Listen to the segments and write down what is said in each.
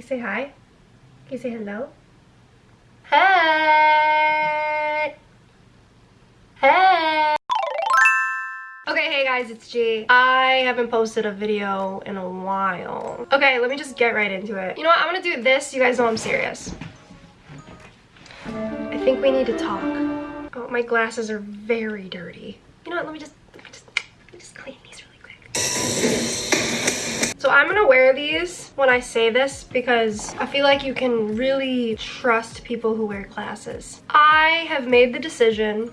you say hi? Can you say hello? Hey! Hey! Okay, hey guys, it's G. I haven't posted a video in a while. Okay, let me just get right into it. You know what? I'm gonna do this. You guys know I'm serious. I think we need to talk. Oh, my glasses are very dirty. You know what? Let me just, let me just, let me just clean these really quick. So I'm gonna wear these when I say this because I feel like you can really trust people who wear glasses. I have made the decision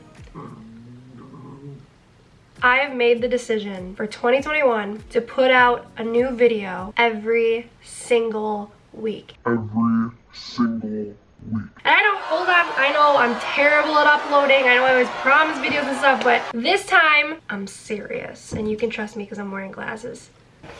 I have made the decision for 2021 to put out a new video every single week. Every single week. And I know, hold on, I know I'm terrible at uploading. I know I always promise videos and stuff, but this time I'm serious. And you can trust me because I'm wearing glasses.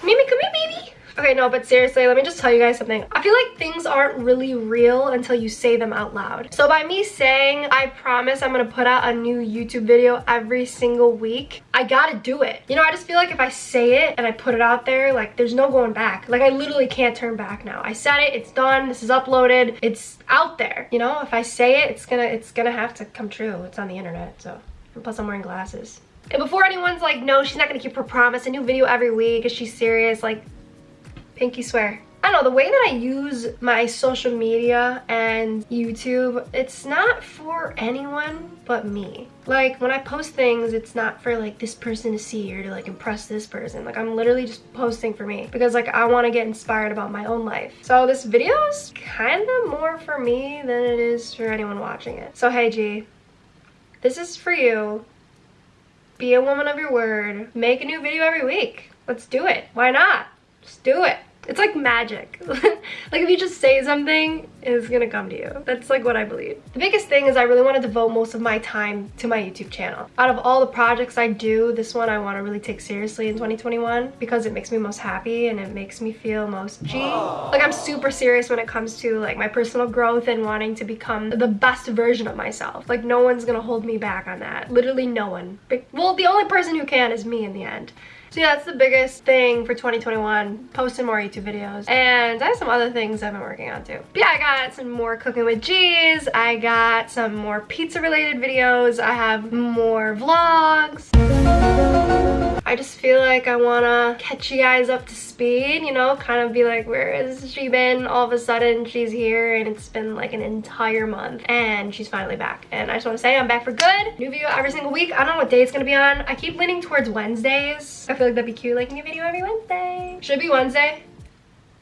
Mimi, come here, baby. Okay, no, but seriously, let me just tell you guys something. I feel like things aren't really real until you say them out loud. So by me saying, I promise I'm gonna put out a new YouTube video every single week, I gotta do it. You know, I just feel like if I say it and I put it out there, like there's no going back. Like I literally can't turn back now. I said it, it's done, this is uploaded, it's out there. You know, if I say it, it's gonna, it's gonna have to come true. It's on the internet, so. Plus I'm wearing glasses. And before anyone's like, no, she's not gonna keep her promise, a new video every week, is she serious? Like, pinky swear. I don't know, the way that I use my social media and YouTube, it's not for anyone but me. Like, when I post things, it's not for, like, this person to see or to, like, impress this person. Like, I'm literally just posting for me because, like, I want to get inspired about my own life. So this video is kind of more for me than it is for anyone watching it. So, hey, G, this is for you. Be a woman of your word. Make a new video every week. Let's do it. Why not? Just do it. It's like magic. like if you just say something, it's gonna come to you. That's like what I believe. The biggest thing is I really want to devote most of my time to my YouTube channel. Out of all the projects I do, this one I want to really take seriously in 2021 because it makes me most happy and it makes me feel most G. Like I'm super serious when it comes to like my personal growth and wanting to become the best version of myself. Like no one's gonna hold me back on that. Literally no one. Well, the only person who can is me in the end. So yeah, that's the biggest thing for 2021, posting more YouTube videos. And I have some other things I've been working on too. But yeah, I got some more cooking with G's, I got some more pizza related videos, I have more vlogs. Just feel like I want to catch you guys up to speed, you know, kind of be like, where has she been? All of a sudden, she's here and it's been like an entire month and she's finally back. And I just want to say I'm back for good. New video every single week. I don't know what day it's to be on. I keep leaning towards Wednesdays. I feel like that'd be cute, like a new video every Wednesday. Should be Wednesday?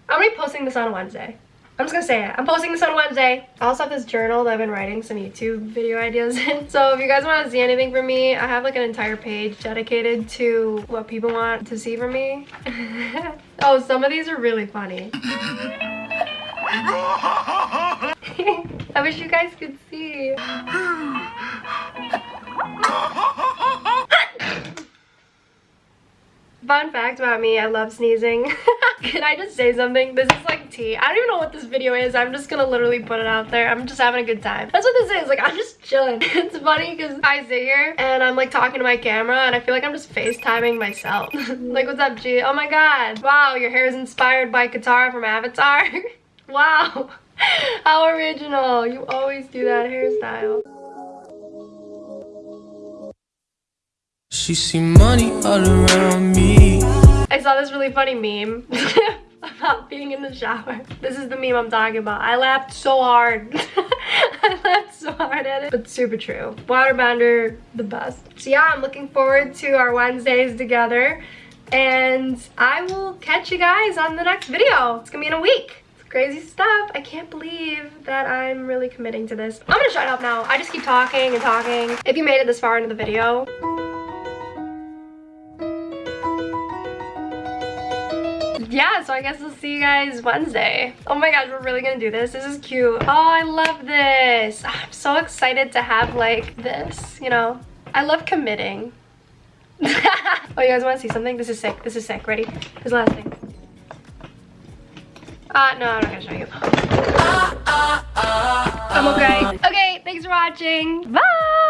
I'm to be posting this on Wednesday. I'm just gonna say it. I'm posting this on Wednesday. I also have this journal that I've been writing some YouTube video ideas in. So if you guys want to see anything from me, I have like an entire page dedicated to what people want to see from me. oh, some of these are really funny. I wish you guys could see. Fun fact about me, I love sneezing. Can I just say something? This is like tea. I don't even know what this video is. I'm just gonna literally put it out there. I'm just having a good time. That's what this is. Like, I'm just chilling. it's funny because I sit here and I'm like talking to my camera and I feel like I'm just FaceTiming myself. like, what's up, G? Oh my god. Wow, your hair is inspired by Katara from Avatar. wow. How original. You always do that hairstyle. She see money all around me. I saw this really funny meme about being in the shower. This is the meme I'm talking about. I laughed so hard. I laughed so hard at it, but super true. Waterbender, the best. So yeah, I'm looking forward to our Wednesdays together and I will catch you guys on the next video. It's gonna be in a week It's crazy stuff. I can't believe that I'm really committing to this. I'm gonna shut up now. I just keep talking and talking. If you made it this far into the video, yeah, so I guess I'll see you guys Wednesday. Oh my gosh, we're really gonna do this. This is cute. Oh, I love this. Ah, I'm so excited to have like this, you know. I love committing. oh, you guys wanna see something? This is sick. This is sick. Ready? The last thing. Uh, no, I'm not gonna show you. Ah, I'm okay. Okay, thanks for watching. Bye!